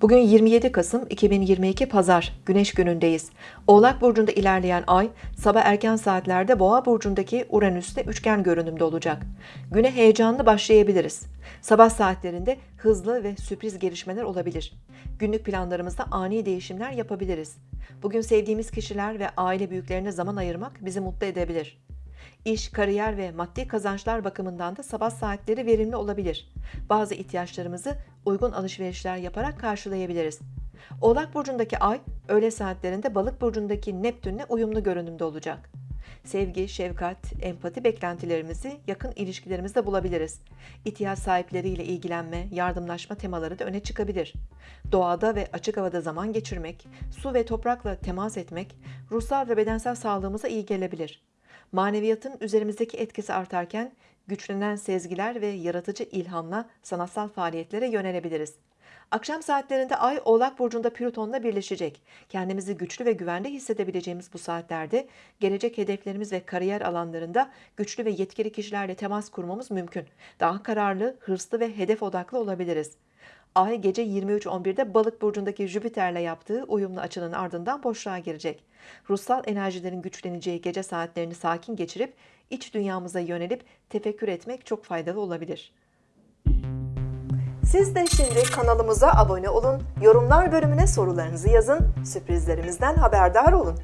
Bugün 27 Kasım 2022 Pazar Güneş günündeyiz. Oğlak burcunda ilerleyen ay sabah erken saatlerde Boğa burcundaki Uranüs'te üçgen görünümde olacak. Güne heyecanlı başlayabiliriz. Sabah saatlerinde hızlı ve sürpriz gelişmeler olabilir. Günlük planlarımızda ani değişimler yapabiliriz. Bugün sevdiğimiz kişiler ve aile büyüklerine zaman ayırmak bizi mutlu edebilir. İş, kariyer ve maddi kazançlar bakımından da sabah saatleri verimli olabilir. Bazı ihtiyaçlarımızı uygun alışverişler yaparak karşılayabiliriz. Oğlak burcundaki ay öğle saatlerinde Balık burcundaki Neptünle uyumlu görünümde olacak. Sevgi, şefkat, empati beklentilerimizi yakın ilişkilerimizde bulabiliriz. İhtiyaç sahipleriyle ilgilenme, yardımlaşma temaları da öne çıkabilir. Doğada ve açık havada zaman geçirmek, su ve toprakla temas etmek, ruhsal ve bedensel sağlığımıza iyi gelebilir. Maneviyatın üzerimizdeki etkisi artarken güçlenen sezgiler ve yaratıcı ilhamla sanatsal faaliyetlere yönelebiliriz. Akşam saatlerinde Ay Oğlak Burcu'nda Plüton'la birleşecek. Kendimizi güçlü ve güvende hissedebileceğimiz bu saatlerde gelecek hedeflerimiz ve kariyer alanlarında güçlü ve yetkili kişilerle temas kurmamız mümkün. Daha kararlı, hırslı ve hedef odaklı olabiliriz. Ay gece 23.11'de Balık burcundaki Jüpiter'le yaptığı uyumlu açının ardından boşluğa girecek. Ruhsal enerjilerin güçleneceği gece saatlerini sakin geçirip iç dünyamıza yönelip tefekkür etmek çok faydalı olabilir. Siz de şimdi kanalımıza abone olun, yorumlar bölümüne sorularınızı yazın, sürprizlerimizden haberdar olun.